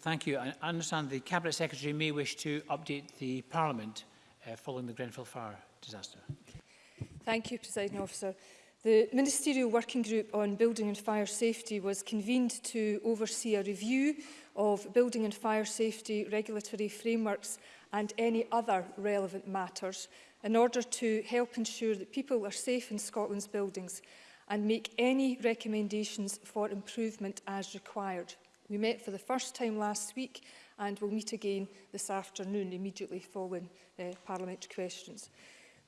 Thank you. I understand the Cabinet Secretary may wish to update the Parliament uh, following the Grenfell fire disaster. Thank you, President Officer. The Ministerial Working Group on Building and Fire Safety was convened to oversee a review of building and fire safety regulatory frameworks and any other relevant matters in order to help ensure that people are safe in Scotland's buildings and make any recommendations for improvement as required. We met for the first time last week and will meet again this afternoon immediately following uh, parliamentary questions.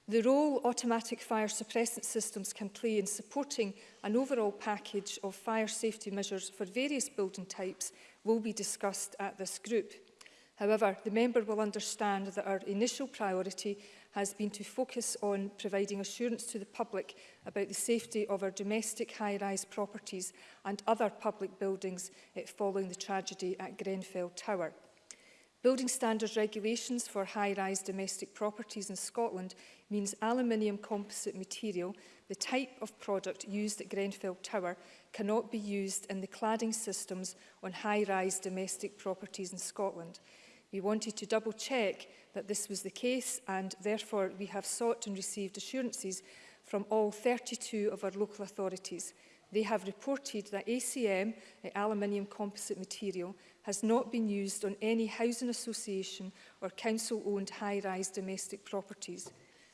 The role automatic fire suppressant systems can play in supporting an overall package of fire safety measures for various building types will be discussed at this group. However, the member will understand that our initial priority has been to focus on providing assurance to the public about the safety of our domestic high-rise properties and other public buildings following the tragedy at Grenfell Tower. Building standards regulations for high-rise domestic properties in Scotland means aluminium composite material, the type of product used at Grenfell Tower, cannot be used in the cladding systems on high-rise domestic properties in Scotland. We wanted to double check that this was the case and therefore we have sought and received assurances from all 32 of our local authorities. They have reported that ACM, aluminium composite material, has not been used on any housing association or council-owned high-rise domestic properties.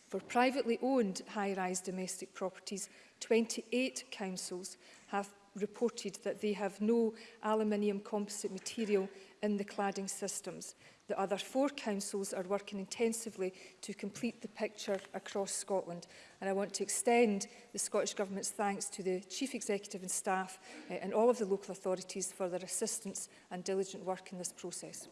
For privately owned high-rise domestic properties, 28 councils have reported that they have no aluminium composite material in the cladding systems. The other four councils are working intensively to complete the picture across Scotland. And I want to extend the Scottish Government's thanks to the Chief Executive and staff uh, and all of the local authorities for their assistance and diligent work in this process.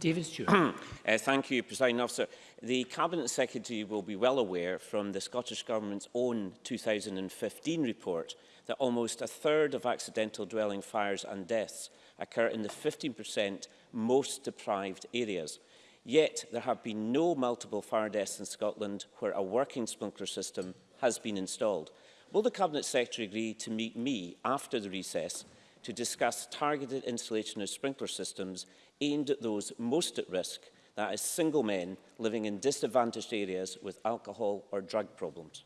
David Stewart. uh, thank you, President Officer. The Cabinet Secretary will be well aware from the Scottish Government's own 2015 report that almost a third of accidental dwelling fires and deaths occur in the 15% most deprived areas. Yet there have been no multiple fire deaths in Scotland where a working sprinkler system has been installed. Will the Cabinet Secretary agree to meet me after the recess to discuss targeted installation of sprinkler systems aimed at those most at risk, that is single men living in disadvantaged areas with alcohol or drug problems?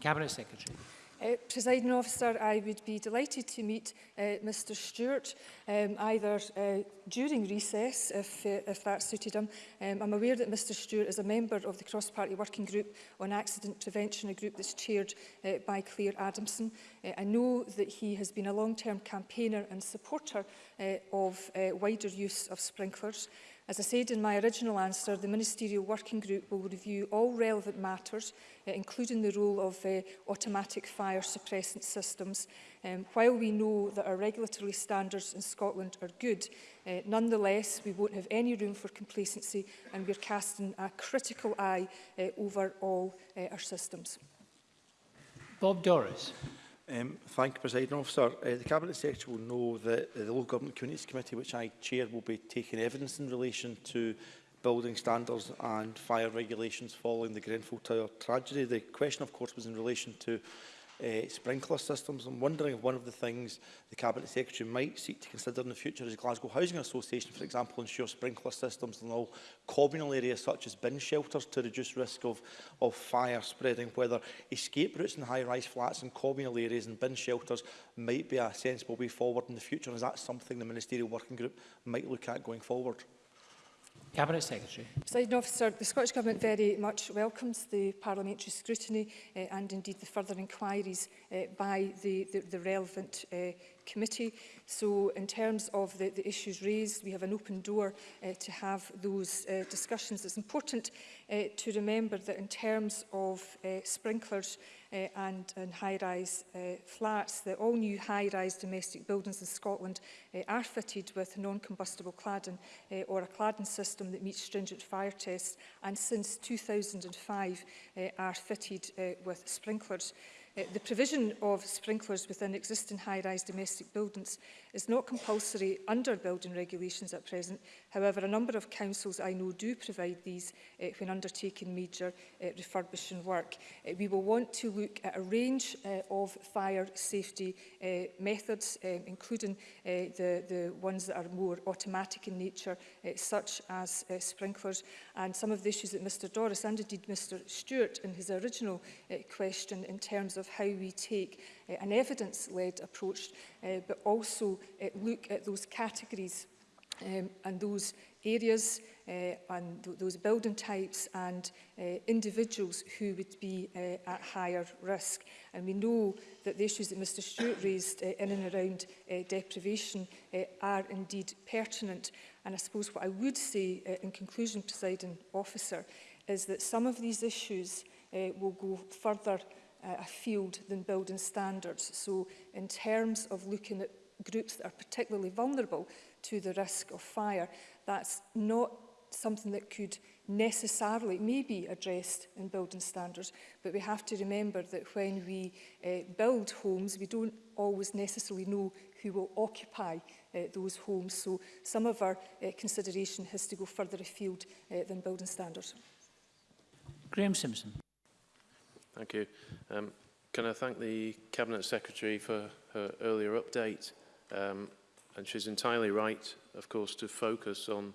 Cabinet Secretary. Uh, Presiding officer, I would be delighted to meet uh, Mr Stewart um, either uh, during recess, if, uh, if that suited him. Um, I'm aware that Mr Stewart is a member of the cross-party working group on accident prevention, a group that's chaired uh, by Claire Adamson. Uh, I know that he has been a long-term campaigner and supporter uh, of uh, wider use of sprinklers. As I said in my original answer, the Ministerial Working Group will review all relevant matters, uh, including the role of uh, automatic fire suppressant systems. Um, while we know that our regulatory standards in Scotland are good, uh, nonetheless, we won't have any room for complacency and we're casting a critical eye uh, over all uh, our systems. Bob Doris. Um, thank you, President Officer. Uh, the Cabinet Secretary will know that eh, the Local Government Communities Committee, which I chair, will be taking evidence in relation to building standards and fire regulations following the Grenfell Tower tragedy. The question, of course, was in relation to uh, sprinkler systems. I'm wondering if one of the things the Cabinet Secretary might seek to consider in the future is Glasgow Housing Association, for example, ensure sprinkler systems in all communal areas such as bin shelters to reduce risk of, of fire spreading, whether escape routes in high-rise flats and communal areas and bin shelters might be a sensible way forward in the future. Is that something the Ministerial Working Group might look at going forward? Cabinet Secretary. Presiding Officer, the Scottish Government very much welcomes the parliamentary scrutiny uh, and indeed the further inquiries uh, by the, the, the relevant uh, committee. So in terms of the, the issues raised, we have an open door uh, to have those uh, discussions. It's important uh, to remember that in terms of uh, sprinklers, uh, and, and high-rise uh, flats. The all-new high-rise domestic buildings in Scotland uh, are fitted with non-combustible cladding uh, or a cladding system that meets stringent fire tests and since 2005 uh, are fitted uh, with sprinklers. Uh, Uh, the provision of sprinklers within existing high-rise domestic buildings is not compulsory under building regulations at present. However, a number of councils I know do provide these uh, when undertaking major uh, refurbishing work. Uh, we will want to look at a range uh, of fire safety uh, methods, um, including uh, the, the ones that are more automatic in nature, uh, such as uh, sprinklers, and some of the issues that Mr Doris and indeed Mr Stewart in his original uh, question in terms of of how we take uh, an evidence-led approach, uh, but also uh, look at those categories um, and those areas uh, and th those building types and uh, individuals who would be uh, at higher risk. And we know that the issues that Mr Stewart raised uh, in and around uh, deprivation uh, are indeed pertinent. And I suppose what I would say uh, in conclusion, presiding officer, is that some of these issues uh, will go further uh, a field than building standards. So in terms of looking at groups that are particularly vulnerable to the risk of fire, that's not something that could necessarily may be addressed in building standards but we have to remember that when we uh, build homes we don't always necessarily know who will occupy uh, those homes so some of our uh, consideration has to go further afield uh, than building standards. Graham Simpson. Thank you. Um, can I thank the Cabinet Secretary for her earlier update? Um, and she's entirely right, of course, to focus on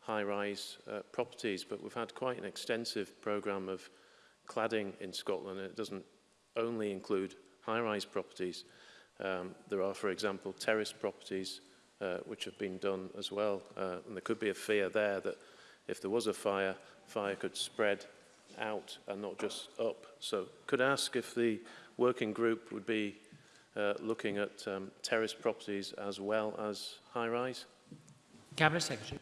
high-rise uh, properties, but we've had quite an extensive programme of cladding in Scotland. It doesn't only include high-rise properties. Um, there are, for example, terrace properties uh, which have been done as well. Uh, and there could be a fear there that if there was a fire, fire could spread out and not just up. So could I ask if the working group would be uh, looking at um, terrace properties as well as high-rise? Cabinet Secretary.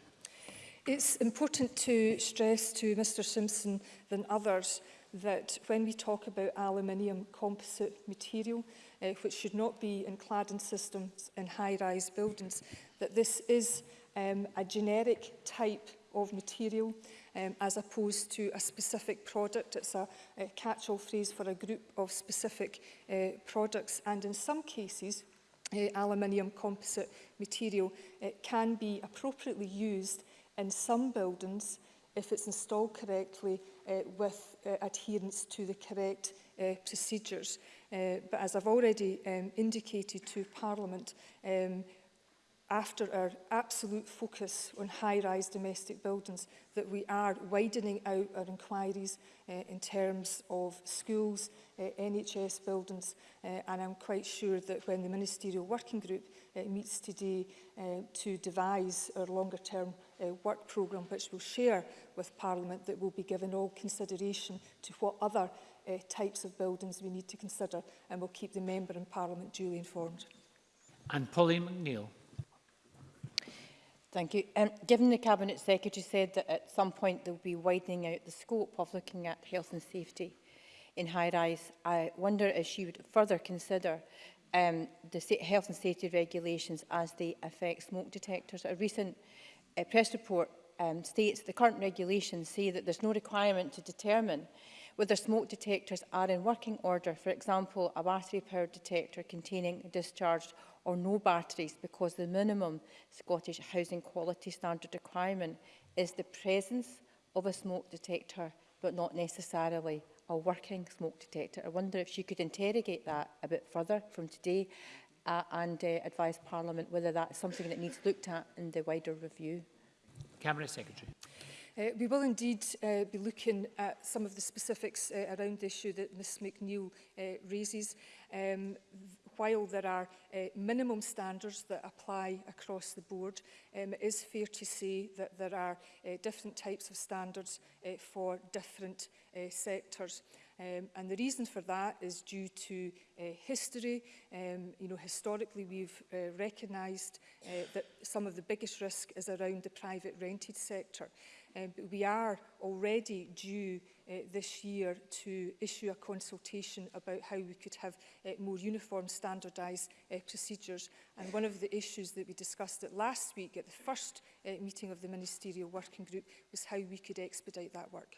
It's important to stress to Mr Simpson than others that when we talk about aluminium composite material, uh, which should not be in cladding systems in high-rise buildings, that this is um, a generic type of material um, as opposed to a specific product. It's a, a catch-all phrase for a group of specific uh, products. And in some cases, uh, aluminium composite material it uh, can be appropriately used in some buildings if it's installed correctly uh, with uh, adherence to the correct uh, procedures. Uh, but as I've already um, indicated to Parliament, um, after our absolute focus on high-rise domestic buildings that we are widening out our inquiries uh, in terms of schools, uh, eh, NHS buildings uh, and I'm quite sure that when the Ministerial Working Group uh, meets today uh, to devise our longer-term uh, work programme which we'll share with Parliament that will be given all consideration to what other uh, types of buildings we need to consider and we'll keep the Member and Parliament duly informed. And Pauline McNeill. Thank you. Um, given the Cabinet Secretary said that at some point there will be widening out the scope of looking at health and safety in high-rise, I wonder if she would further consider um, the health and safety regulations as they affect smoke detectors. A recent uh, press report um, states the current regulations say that there's no requirement to determine whether smoke detectors are in working order, for example, a battery-powered detector containing discharged or no batteries, because the minimum Scottish Housing Quality Standard requirement is the presence of a smoke detector, but not necessarily a working smoke detector. I wonder if she could interrogate that a bit further from today uh, and uh, advise Parliament whether that's something that needs looked at in the wider review. Cabinet Secretary. Uh, we will indeed uh, be looking at some of the specifics uh, around the issue that Ms McNeil uh, raises. Um, while there are uh, minimum standards that apply across the board, um, it is fair to say that there are uh, different types of standards uh, for different uh, sectors. Um, and the reason for that is due to uh, history. Um, you know, historically, we've uh, recognised uh, that some of the biggest risk is around the private rented sector. Um, but we are already due uh, this year to issue a consultation about how we could have uh, more uniform standardised uh, procedures. And one of the issues that we discussed at last week at the first uh, meeting of the Ministerial Working Group was how we could expedite that work.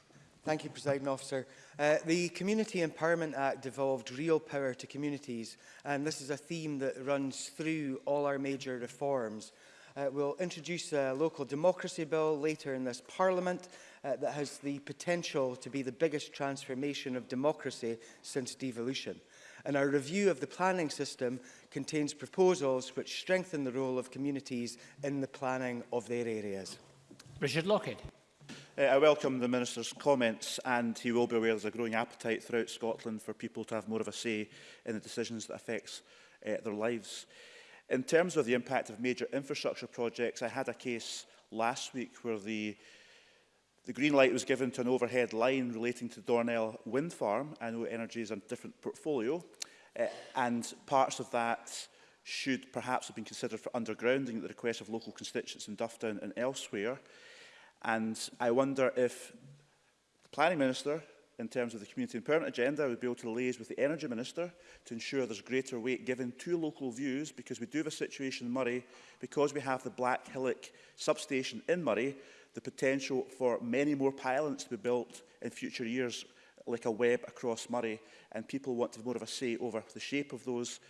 Thank you, President Officer. Uh, the Community Empowerment Act devolved real power to communities, and this is a theme that runs through all our major reforms. Uh, we'll introduce a local democracy bill later in this Parliament uh, that has the potential to be the biggest transformation of democracy since devolution and our review of the planning system contains proposals which strengthen the role of communities in the planning of their areas. Richard Lockhead. Uh, I welcome the Minister's comments and he will be aware there's a growing appetite throughout Scotland for people to have more of a say in the decisions that affects uh, their lives. In terms of the impact of major infrastructure projects, I had a case last week where the The green light was given to an overhead line relating to Dornell Wind Farm. I know energy is a different portfolio, uh, and parts of that should perhaps have been considered for undergrounding at the request of local constituents in Dufftown and elsewhere. And I wonder if the Planning Minister, in terms of the Community and Permanent Agenda, would be able to liaise with the Energy Minister to ensure there's greater weight given to local views, because we do have a situation in Murray, because we have the Black Hillock substation in Murray, the potential for many more pylons to be built in future years like a web across Murray and people want to have more of a say over the shape of those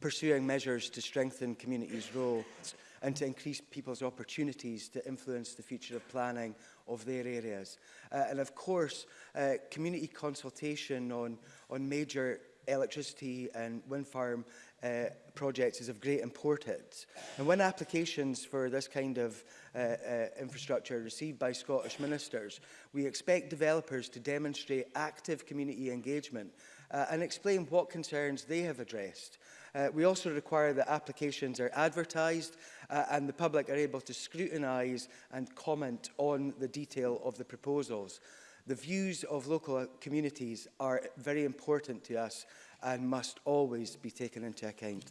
pursuing measures to strengthen communities' roles and to increase people's opportunities to influence the future of planning of their areas. Uh, and of course, uh, community consultation on, on major electricity and wind farm uh, projects is of great importance. And when applications for this kind of uh, uh, infrastructure are received by Scottish ministers, we expect developers to demonstrate active community engagement uh, and explain what concerns they have addressed. Uh, we also require that applications are advertised uh, and the public are able to scrutinise and comment on the detail of the proposals. The views of local communities are very important to us and must always be taken into account.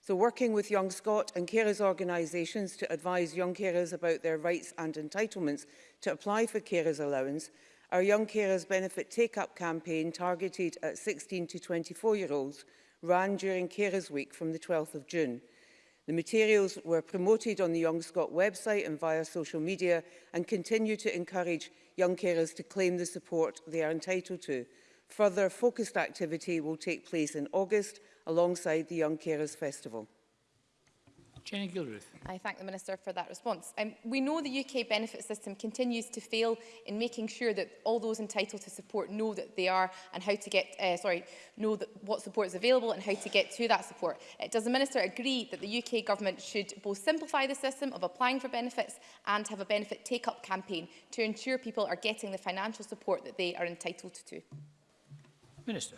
So working with Young Scot and carers organisations to advise young carers about their rights and entitlements to apply for carers allowance, our Young Carers Benefit Take-Up campaign targeted at 16 to 24 year olds ran during Carers Week from the 12th of June. The materials were promoted on the Young Scot website and via social media and continue to encourage young carers to claim the support they are entitled to. Further focused activity will take place in August alongside the Young Carers Festival. Jenny Gilruth. I thank the Minister for that response. Um, we know the UK benefit system continues to fail in making sure that all those entitled to support know that they are and how to get, uh, sorry, know that what support is available and how to get to that support. Uh, does the Minister agree that the UK government should both simplify the system of applying for benefits and have a benefit take-up campaign to ensure people are getting the financial support that they are entitled to? Minister.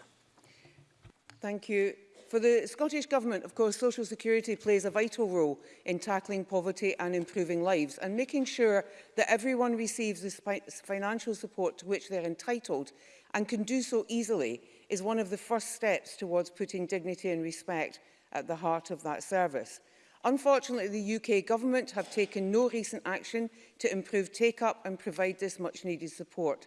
Thank you. For the Scottish Government, of course, Social Security plays a vital role in tackling poverty and improving lives and making sure that everyone receives the financial support to which they're entitled and can do so easily is one of the first steps towards putting dignity and respect at the heart of that service. Unfortunately, the UK government have taken no recent action to improve take-up and provide this much-needed support.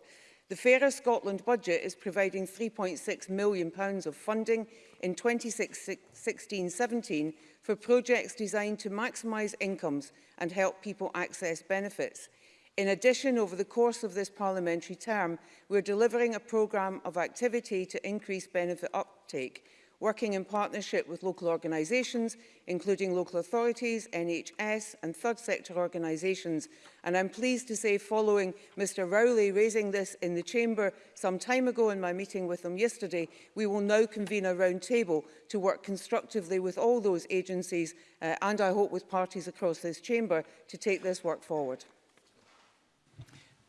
The Fairer Scotland budget is providing £3.6 million of funding in 2016-17 for projects designed to maximise incomes and help people access benefits. In addition, over the course of this parliamentary term, we're delivering a programme of activity to increase benefit uptake, working in partnership with local organisations, including local authorities, NHS and third sector organisations. And I'm pleased to say, following Mr Rowley raising this in the Chamber some time ago in my meeting with him yesterday, we will now convene a round table to work constructively with all those agencies uh, and I hope with parties across this Chamber to take this work forward.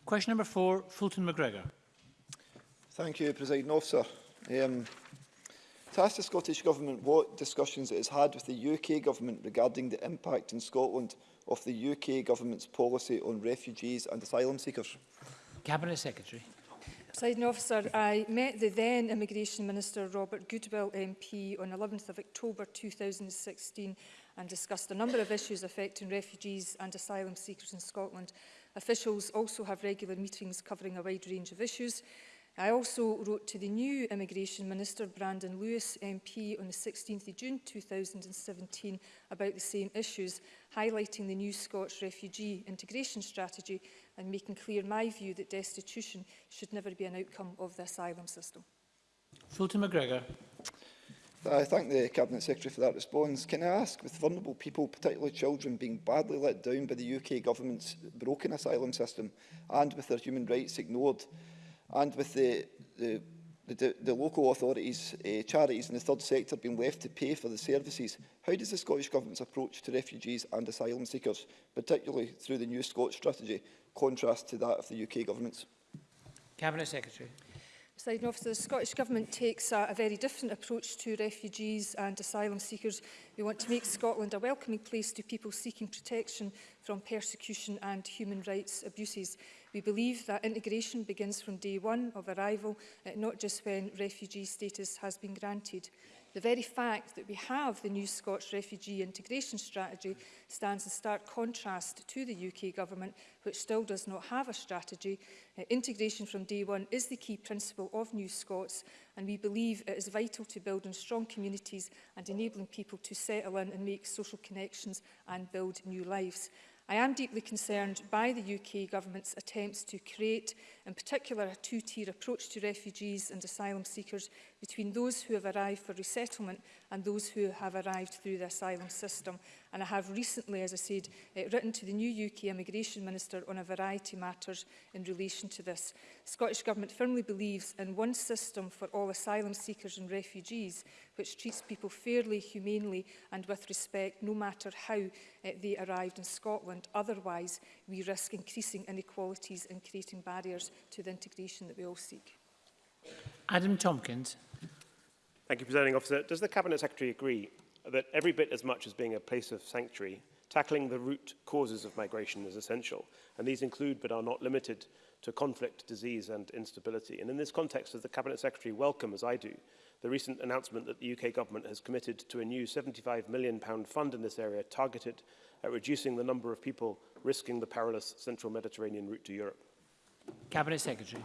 Question number four, Fulton McGregor. Thank you, President Officer. Um, to ask the Scottish Government what discussions it has had with the UK Government regarding the impact in Scotland of the UK Government's policy on refugees and asylum seekers. Cabinet Secretary. Presiding officer, I met the then Immigration Minister Robert Goodwill MP on 11th of October 2016 and discussed a number of issues affecting refugees and asylum seekers in Scotland. Officials also have regular meetings covering a wide range of issues. I also wrote to the new Immigration Minister, Brandon Lewis MP, on the 16th of June 2017 about the same issues, highlighting the new Scots refugee integration strategy and making clear my view that destitution should never be an outcome of the asylum system. Fulton McGregor. I thank the Cabinet Secretary for that response. Can I ask, with vulnerable people, particularly children, being badly let down by the UK government's broken asylum system and with their human rights ignored, and with the, the, the, the local authorities, uh, charities and the third sector being left to pay for the services, how does the Scottish Government's approach to refugees and asylum seekers, particularly through the New Scottish strategy, contrast to that of the UK Government's? Cabinet Secretary. Presiding officer, the Scottish Government takes a, a very different approach to refugees and asylum seekers. We want to make Scotland a welcoming place to people seeking protection from persecution and human rights abuses. We believe that integration begins from day one of arrival, uh, not just when refugee status has been granted. The very fact that we have the new Scots Refugee Integration Strategy stands in stark contrast to the UK Government, which still does not have a strategy. Uh, integration from day one is the key principle of New Scots, and we believe it is vital to building strong communities and enabling people to settle in and make social connections and build new lives. I am deeply concerned by the UK government's attempts to create, in particular, a two-tier approach to refugees and asylum seekers between those who have arrived for resettlement and those who have arrived through the asylum system. And I have recently, as I said, uh, written to the new UK Immigration Minister on a variety of matters in relation to this. The Scottish Government firmly believes in one system for all asylum seekers and refugees, which treats people fairly, humanely and with respect, no matter how uh, they arrived in Scotland. Otherwise, we risk increasing inequalities and creating barriers to the integration that we all seek. Adam Tompkins. Thank you, Presiding Officer. Does the Cabinet Secretary agree that every bit as much as being a place of sanctuary, tackling the root causes of migration is essential, and these include but are not limited to conflict, disease and instability. And in this context, does the Cabinet Secretary welcome, as I do, the recent announcement that the UK government has committed to a new £75 million fund in this area targeted at reducing the number of people risking the perilous central Mediterranean route to Europe? Cabinet Secretary.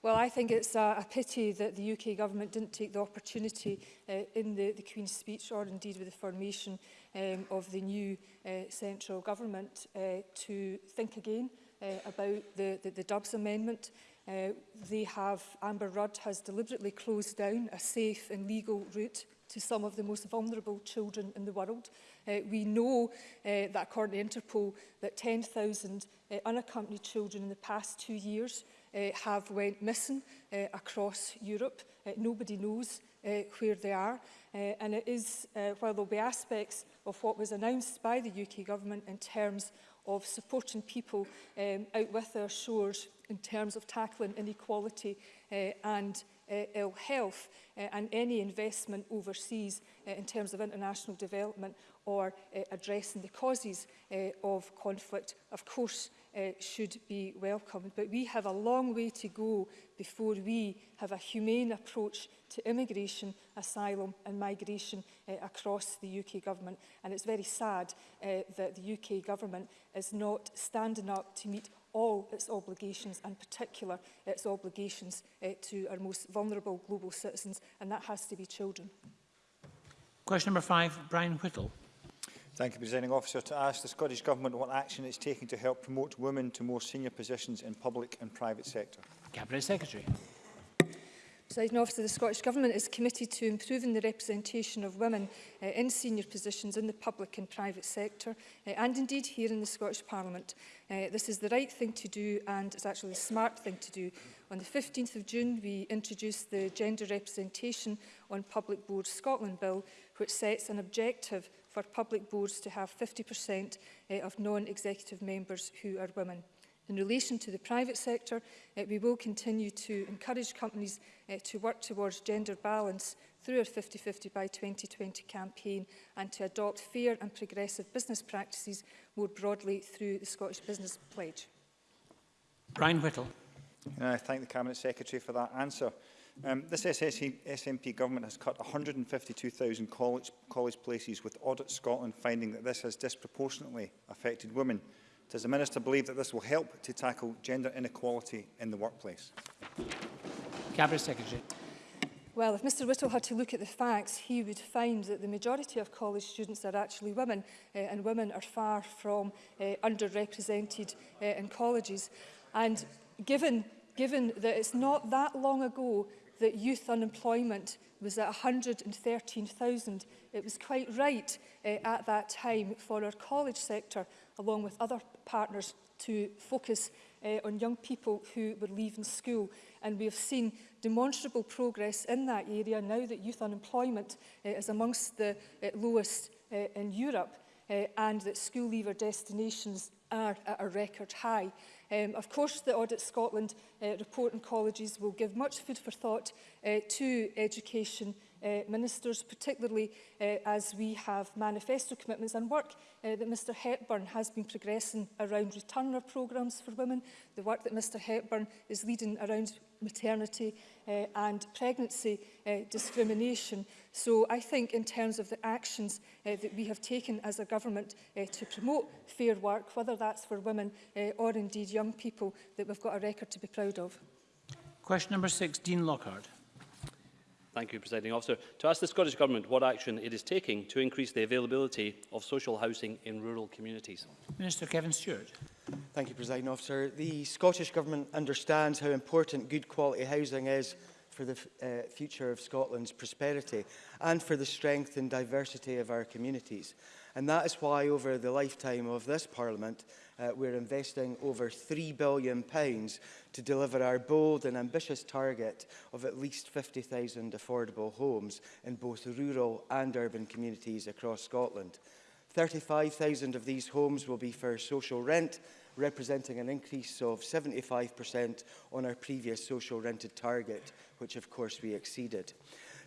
Well, I think it's a, a pity that the UK government didn't take the opportunity uh, in the, the Queen's speech or indeed with the formation um, of the new uh, central government uh, to think again uh, about the, the, the Dubs Amendment. Uh, they have, Amber Rudd has deliberately closed down a safe and legal route to some of the most vulnerable children in the world. Uh, we know uh, that according to Interpol that 10,000 uh, unaccompanied children in the past two years Eh, have went missing eh, across Europe. Eh, nobody knows where they are. and it is, while there'll be aspects of what was announced by the UK government in terms of supporting people um, out with their shores in terms of tackling inequality and ill health and any investment overseas in terms of international development or addressing the causes uh, of conflict, of course, uh, should be welcomed. But we have a long way to go before we have a humane approach to immigration, asylum and migration uh, across the UK government. And it's very sad uh, that the UK government is not standing up to meet all its obligations and particular its obligations uh, to our most vulnerable global citizens and that has to be children. Question number five, Brian Whittle. Thank you, Presiding Officer. To ask the Scottish Government what action it's taking to help promote women to more senior positions in public and private sector. Cabinet Secretary. Presiding Officer, the Scottish Government is committed to improving the representation of women uh, in senior positions in the public and private sector uh, and indeed here in the Scottish Parliament. Uh, this is the right thing to do and it's actually a smart thing to do. On the 15th of June we introduced the Gender Representation on Public Boards Scotland Bill which sets an objective for public boards to have 50% uh, of non-executive members who are women. In relation to the private sector, uh, we will continue to encourage companies uh, to work towards gender balance through our 50-50 by 2020 campaign and to adopt fair and progressive business practices more broadly through the Scottish Business Pledge. Brian Whittle. Can I thank the Cabinet Secretary for that answer. Um, this SNP e, government has cut 152,000 college, college places with Audit Scotland finding that this has disproportionately affected women. Does the Minister believe that this will help to tackle gender inequality in the workplace? Cabinet Secretary. Well, if Mr Whittle had to look at the facts, he would find that the majority of college students are actually women, uh, and women are far from uh, underrepresented uh, in colleges. And given, given that it's not that long ago that youth unemployment was at 113,000. It was quite right uh, at that time for our college sector, along with other partners, to focus uh, on young people who were leaving school. And we have seen demonstrable progress in that area now that youth unemployment uh, is amongst the uh, lowest uh, in Europe uh, and that school leaver destinations are at a record high. Um, of course, the Audit Scotland uh, report on colleges will give much food for thought uh, to education uh, ministers, particularly uh, as we have manifesto commitments and work uh, that Mr Hepburn has been progressing around returner programmes for women, the work that Mr Hepburn is leading around maternity uh, and pregnancy uh, discrimination. So I think in terms of the actions uh, that we have taken as a government uh, to promote fair work, whether that's for women uh, or indeed young people, that we've got a record to be proud of. Question number six, Dean Lockhart. Thank you, Presiding Officer. To ask the Scottish Government what action it is taking to increase the availability of social housing in rural communities. Minister Kevin Stewart. Thank you, President Officer. The Scottish Government understands how important good quality housing is for the uh, future of Scotland's prosperity and for the strength and diversity of our communities. And that is why over the lifetime of this Parliament, uh, we're investing over £3 billion pounds to deliver our bold and ambitious target of at least 50,000 affordable homes in both rural and urban communities across Scotland. 35,000 of these homes will be for social rent, representing an increase of 75% on our previous social rented target, which of course we exceeded.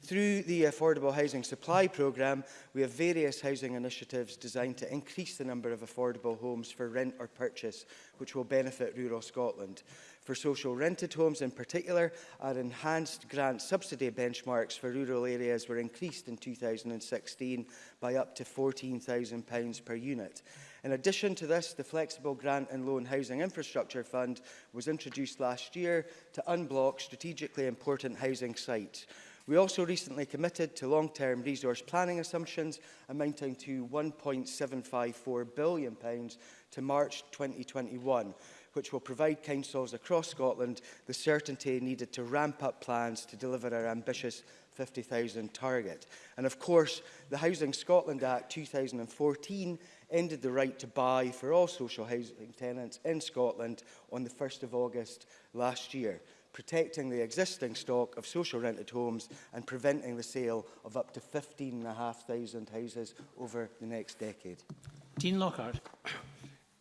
Through the Affordable Housing Supply Programme, we have various housing initiatives designed to increase the number of affordable homes for rent or purchase, which will benefit rural Scotland for social rented homes in particular, our enhanced grant subsidy benchmarks for rural areas were increased in 2016 by up to £14,000 per unit. In addition to this, the Flexible Grant and Loan Housing Infrastructure Fund was introduced last year to unblock strategically important housing sites. We also recently committed to long-term resource planning assumptions amounting to £1.754 billion to March 2021 which will provide councils across Scotland the certainty needed to ramp up plans to deliver our ambitious 50,000 target. And of course, the Housing Scotland Act 2014 ended the right to buy for all social housing tenants in Scotland on the 1st of August last year, protecting the existing stock of social rented homes and preventing the sale of up to 15,500 houses over the next decade. Dean Lockhart.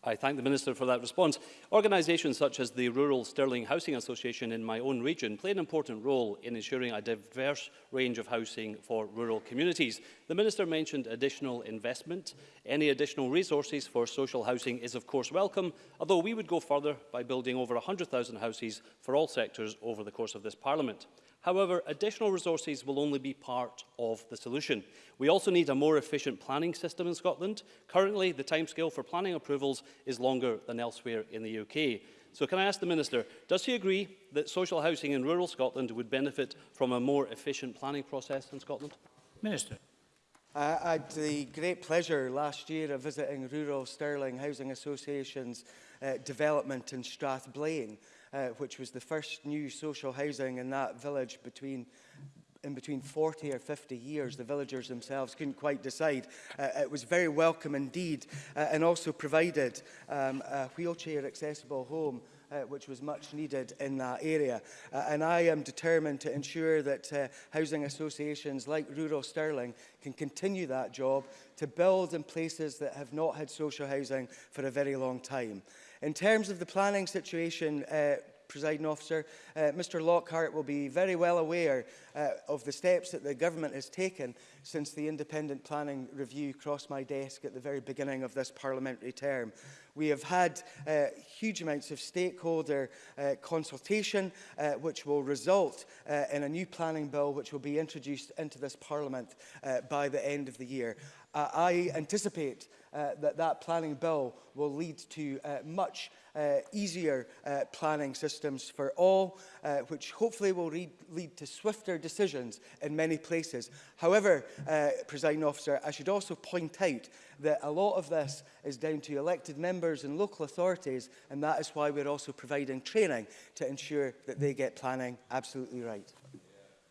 I thank the Minister for that response. Organisations such as the Rural Stirling Housing Association in my own region play an important role in ensuring a diverse range of housing for rural communities. The Minister mentioned additional investment. Any additional resources for social housing is of course welcome, although we would go further by building over 100,000 houses for all sectors over the course of this Parliament. However, additional resources will only be part of the solution. We also need a more efficient planning system in Scotland. Currently, the timescale for planning approvals is longer than elsewhere in the UK. So can I ask the Minister, does he agree that social housing in rural Scotland would benefit from a more efficient planning process in Scotland? Minister. I had the great pleasure last year of visiting rural Sterling Housing Association's uh, development in Strathblane. uh, which was the first new social housing in that village between in between 40 or 50 years, the villagers themselves couldn't quite decide. Uh, it was very welcome indeed uh, and also provided um, a wheelchair accessible home uh, which was much needed in that area. Uh, and I am determined to ensure that uh, housing associations like Rural Stirling can continue that job to build in places that have not had social housing for a very long time. In terms of the planning situation, uh, presiding officer, uh, Mr Lockhart will be very well aware uh, of the steps that the government has taken since the independent planning review crossed my desk at the very beginning of this parliamentary term. We have had uh, huge amounts of stakeholder uh, consultation, uh, which will result uh, in a new planning bill which will be introduced into this parliament uh, by the end of the year. Uh, I anticipate Uh, that that planning bill will lead to uh, much uh, easier uh, planning systems for all, uh, which hopefully will lead to swifter decisions in many places. However, uh, presiding officer, I should also point out that a lot of this is down to elected members and local authorities, and that is why we're also providing training to ensure that they get planning absolutely right.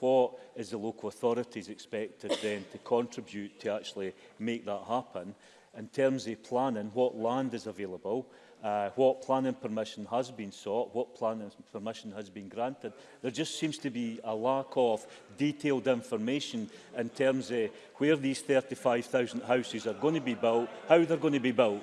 what is the local authorities expected then to contribute to actually make that happen, in terms of planning, what land is available, uh, what planning permission has been sought, what planning permission has been granted. There just seems to be a lack of detailed information in terms of where these 35,000 houses are going to be built, how they're going to be built.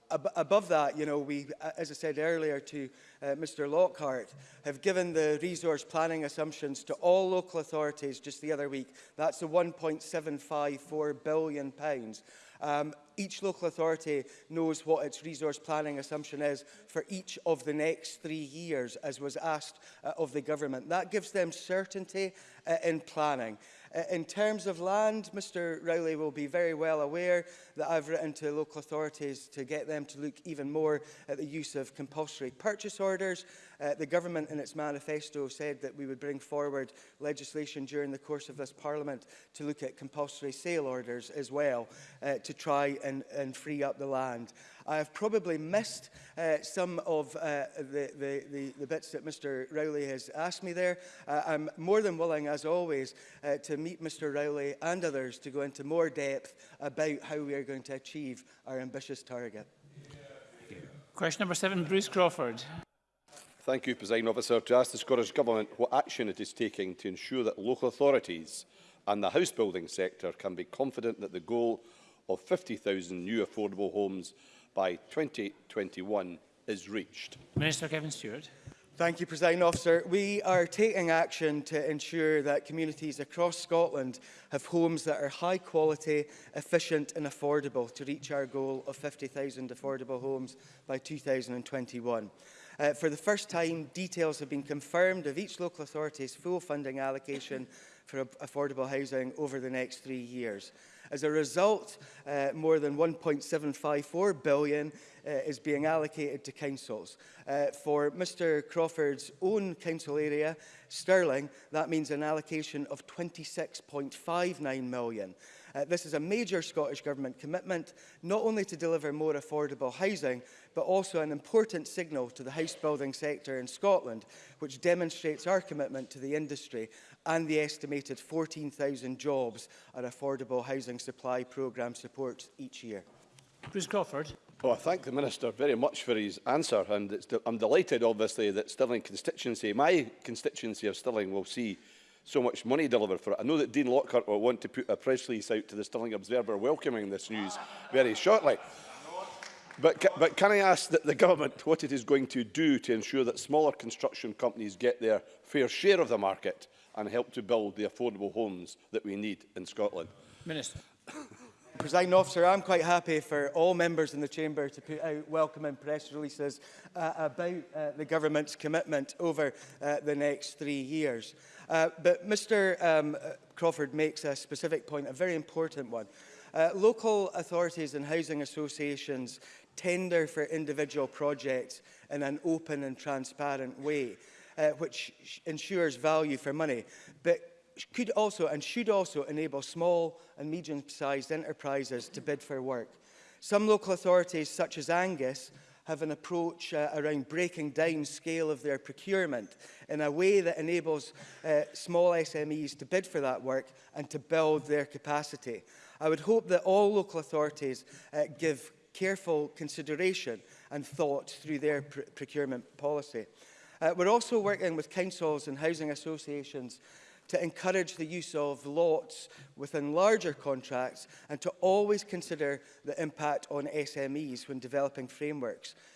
ab above that, you know, we, uh, as I said earlier to uh, Mr Lockhart, have given the resource planning assumptions to all local authorities just the other week. That's the £1.754 billion. Pounds. Um, each local authority knows what its resource planning assumption is for each of the next three years, as was asked uh, of the government. That gives them certainty uh, in planning. Uh, in terms of land, Mr Rowley will be very well aware that I've written to local authorities to get them to look even more at the use of compulsory purchase orders. Uh, the government in its manifesto said that we would bring forward legislation during the course of this parliament to look at compulsory sale orders as well uh, to try and, and free up the land. I have probably missed uh, some of uh, the, the, the, the bits that Mr Rowley has asked me there. Uh, I'm more than willing, as always, uh, to meet Mr Rowley and others to go into more depth about how we are going to achieve our ambitious target. Question number seven, Bruce Crawford. Thank you, President Officer. To ask the Scottish Government what action it is taking to ensure that local authorities and the house building sector can be confident that the goal of 50,000 new affordable homes by 2021 is reached. Minister Kevin Stewart. Thank you, President Officer. We are taking action to ensure that communities across Scotland have homes that are high quality, efficient and affordable to reach our goal of 50,000 affordable homes by 2021. Uh, for the first time, details have been confirmed of each local authority's full funding allocation for affordable housing over the next three years. As a result, uh, more than 1.754 billion uh, is being allocated to councils. Uh, for Mr Crawford's own council area, Stirling, that means an allocation of 26.59 million. Uh, this is a major Scottish Government commitment, not only to deliver more affordable housing, but also an important signal to the house building sector in Scotland, which demonstrates our commitment to the industry and the estimated 14,000 jobs our affordable housing supply programme supports each year. Bruce Crawford. Well, oh, I thank the Minister very much for his answer and it's de I'm delighted obviously that Stirling constituency, my constituency of Stirling will see so much money delivered for it. I know that Dean Lockhart will want to put a press release out to the Stirling Observer welcoming this news very shortly. But, ca but can I ask that the government what it is going to do to ensure that smaller construction companies get their fair share of the market? and help to build the affordable homes that we need in Scotland. Minister. Presiding officer, I'm quite happy for all members in the chamber to put out welcoming press releases uh, about uh, the government's commitment over uh, the next three years. Uh, but Mr um, Crawford makes a specific point, a very important one. Uh, local authorities and housing associations tender for individual projects in an open and transparent way uh, which ensures value for money, but could also and should also enable small and medium-sized enterprises to bid for work. Some local authorities, such as Angus, have an approach uh, around breaking down scale of their procurement in a way that enables uh, small SMEs to bid for that work and to build their capacity. I would hope that all local authorities uh, give careful consideration and thought through their pr procurement policy. Uh, we're also working with councils and housing associations to encourage the use of lots within larger contracts and to always consider the impact on SMEs when developing frameworks.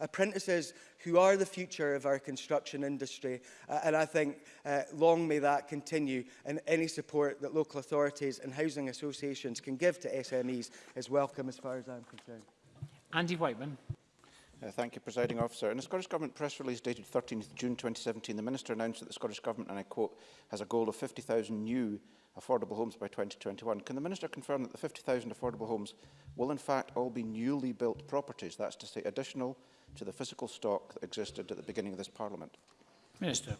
apprentices who are the future of our construction industry. Uh, and I think uh, long may that continue and any support that local authorities and housing associations can give to SMEs is welcome as far as I'm concerned. Andy Whiteman. Uh, thank you, Presiding Officer. In a Scottish Government press release dated 13 th June 2017, the Minister announced that the Scottish Government, and I quote, has a goal of 50,000 new affordable homes by 2021. Can the Minister confirm that the 50,000 affordable homes will in fact all be newly built properties, that's to say additional to the physical stock that existed at the beginning of this Parliament? Minister.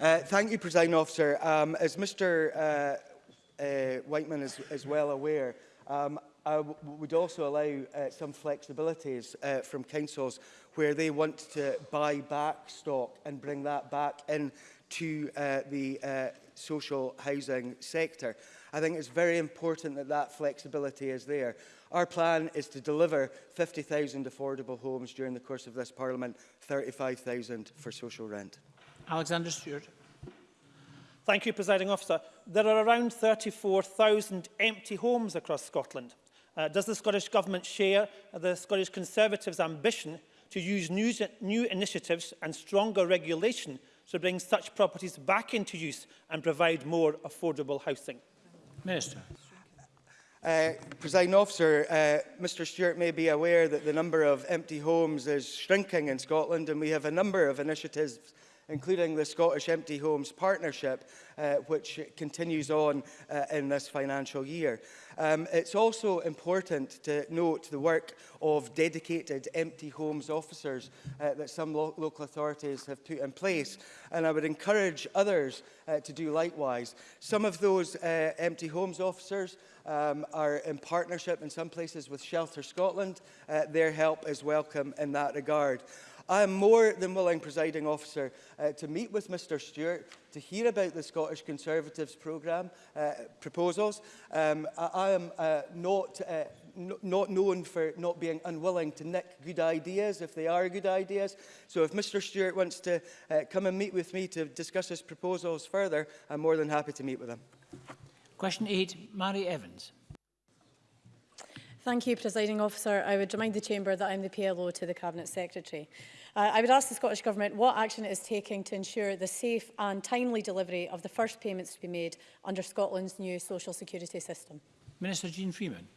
Uh, thank you, President Officer. Um, as Mr uh, uh, Whiteman is, is well aware, um, I would also allow uh, some flexibilities uh, from councils where they want to buy back stock and bring that back in to uh, the uh, social housing sector. I think it's very important that that flexibility is there. Our plan is to deliver 50,000 affordable homes during the course of this Parliament, 35,000 for social rent. Alexander Stewart. Thank you, Presiding Officer. There are around 34,000 empty homes across Scotland. Uh, does the Scottish Government share the Scottish Conservatives' ambition to use new, new initiatives and stronger regulation to bring such properties back into use and provide more affordable housing? Minister. Uh, President officer, uh, Mr Stewart may be aware that the number of empty homes is shrinking in Scotland and we have a number of initiatives including the Scottish Empty Homes Partnership, uh, which continues on uh, in this financial year. Um, it's also important to note the work of dedicated empty homes officers uh, that some lo local authorities have put in place, and I would encourage others uh, to do likewise. Some of those uh, empty homes officers um, are in partnership in some places with Shelter Scotland. Uh, their help is welcome in that regard. I am more than willing, presiding officer, uh, to meet with Mr Stewart to hear about the Scottish Conservatives programme uh, proposals. Um, I, I am uh, not uh, not known for not being unwilling to nick good ideas if they are good ideas. So if Mr Stewart wants to uh, come and meet with me to discuss his proposals further, I'm more than happy to meet with him. Question 8, Mary Evans. Thank you, Presiding Officer. I would remind the Chamber that I'm the PLO to the Cabinet Secretary. Uh, I would ask the Scottish Government what action it is taking to ensure the safe and timely delivery of the first payments to be made under Scotland's new social security system. Minister Jean Freeman.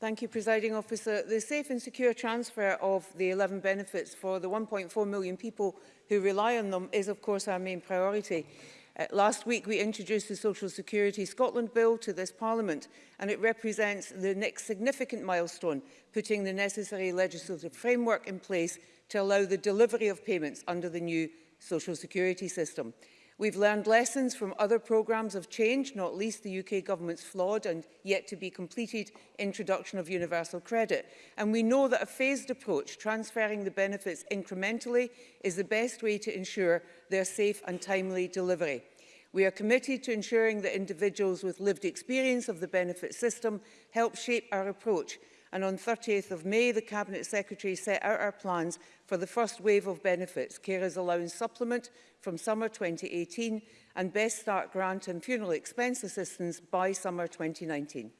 Thank you, Presiding Officer. The safe and secure transfer of the 11 benefits for the 1.4 million people who rely on them is, of course, our main priority. Uh, last week we introduced the Social Security Scotland Bill to this Parliament and it represents the next significant milestone, putting the necessary legislative framework in place to allow the delivery of payments under the new Social Security system. We've learned lessons from other programmes of change, not least the UK government's flawed and yet to be completed introduction of universal credit. And we know that a phased approach, transferring the benefits incrementally, is the best way to ensure their safe and timely delivery. We are committed to ensuring that individuals with lived experience of the benefit system help shape our approach And on 30th of May, the Cabinet Secretary set out our plans for the first wave of benefits, carers allowance supplement from summer 2018 and Best Start grant and funeral expense assistance by summer 2019.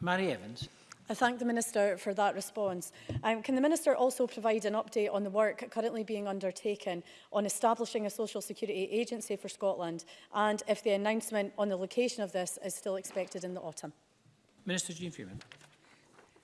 Mary Evans. I thank the Minister for that response. Um, can the Minister also provide an update on the work currently being undertaken on establishing a social security agency for Scotland and if the announcement on the location of this is still expected in the autumn? Minister Jean Freeman.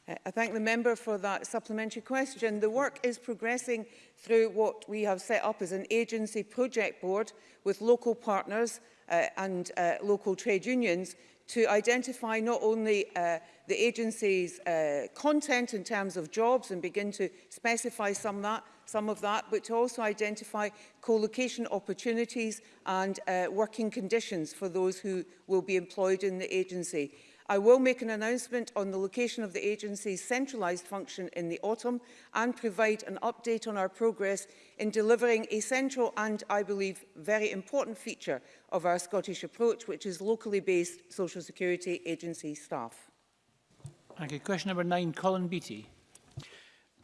Uh, I thank the member for that supplementary question. The work is progressing through what we have set up as an agency project board with local partners uh, and uh, local trade unions to identify not only uh, the agency's uh, content in terms of jobs and begin to specify some, of that, some of that, but to also identify co-location opportunities and uh, working conditions for those who will be employed in the agency. I will make an announcement on the location of the agency's centralised function in the autumn and provide an update on our progress in delivering a central and, I believe, very important feature of our Scottish approach, which is locally based social security agency staff. Thank you. Question number nine, Colin Beattie.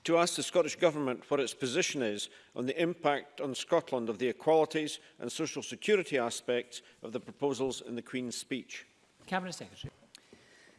To ask the Scottish Government what its position is on the impact on Scotland of the equalities and social security aspects of the proposals in the Queen's speech. Cabinet Secretary.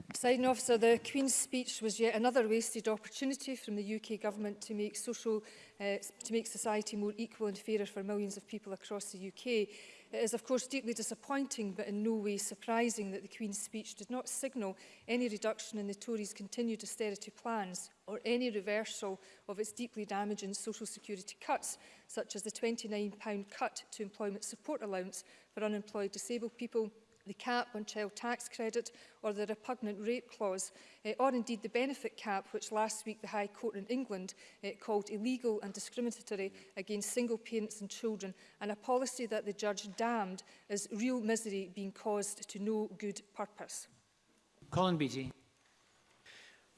Presiding officer, the Queen's speech was yet another wasted opportunity from the UK government to make social, uh, to make society more equal and fairer for millions of people across the UK. It is of course deeply disappointing but in no way surprising that the Queen's speech did not signal any reduction in the Tories' continued austerity plans or any reversal of its deeply damaging social security cuts such as the £29 cut to employment support allowance for unemployed disabled people the cap on child tax credit or the repugnant rape clause, eh, or indeed the benefit cap, which last week the High Court in England eh, called illegal and discriminatory against single parents and children, and a policy that the judge damned as real misery being caused to no good purpose. Colin Beattie.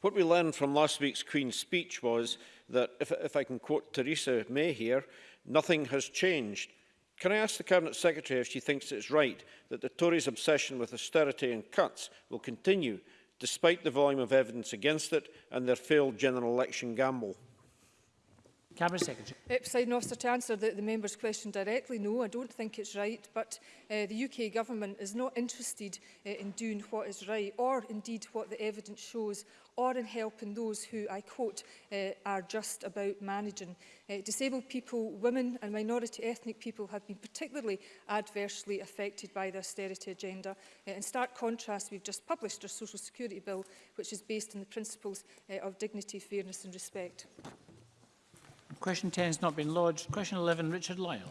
What we learned from last week's Queen's speech was that, if, if I can quote Theresa May here, nothing has changed Can I ask the Cabinet Secretary if she thinks it's right that the Tories' obsession with austerity and cuts will continue despite the volume of evidence against it and their failed general election gamble? Cabinet Secretary. Uh, Officer, to answer the, the member's question directly, no, I don't think it's right, but uh, the UK government is not interested uh, in doing what is right or indeed what the evidence shows or in helping those who, I quote, uh, are just about managing. Uh, disabled people, women and minority ethnic people have been particularly adversely affected by the austerity agenda. Uh, in stark contrast, we've just published our social security bill, which is based on the principles uh, of dignity, fairness and respect. Question 10 has not been lodged. Question 11, Richard Lyle.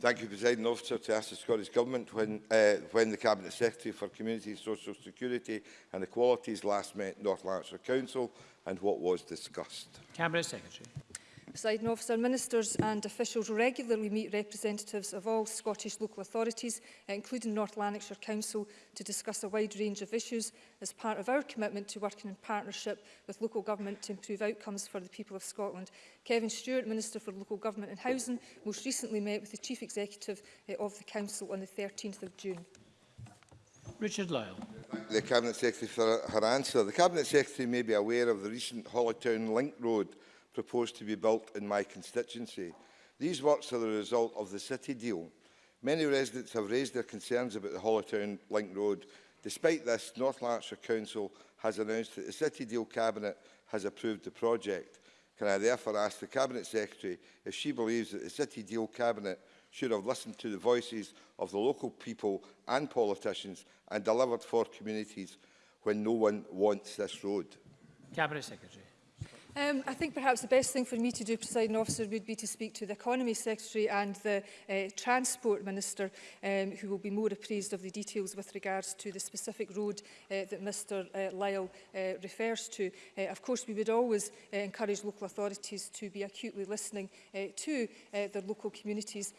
Thank you, President Officer, to ask the Scottish Government when, uh, when the Cabinet Secretary for Community, Social Security and Equalities last met North Lanarkshire Council and what was discussed. Cabinet Secretary. Presiding officer, ministers and officials regularly meet representatives of all Scottish local authorities, including North Lanarkshire Council, to discuss a wide range of issues as part of our commitment to working in partnership with local government to improve outcomes for the people of Scotland. Kevin Stewart, Minister for Local Government and Housing, most recently met with the Chief Executive eh, of the Council on the 13th of June. Richard Lyle. The Cabinet Secretary for her answer. The Cabinet Secretary may be aware of the recent Hollow Link Road proposed to be built in my constituency. These works are the result of the City deal. Many residents have raised their concerns about the Hollertown Link Road. Despite this, North Lancashire Council has announced that the City Deal Cabinet has approved the project. Can I therefore ask the Cabinet Secretary if she believes that the City Deal Cabinet should have listened to the voices of the local people and politicians and delivered for communities when no one wants this road? Cabinet Secretary. Um, I think perhaps the best thing for me to do, presiding officer, would be to speak to the Economy Secretary and the uh, Transport Minister, um, who will be more appraised of the details with regards to the specific road uh, that Mr uh, Lyle uh, refers to. Uh, of course, we would always uh, encourage local authorities to be acutely listening uh, to uh, their local communities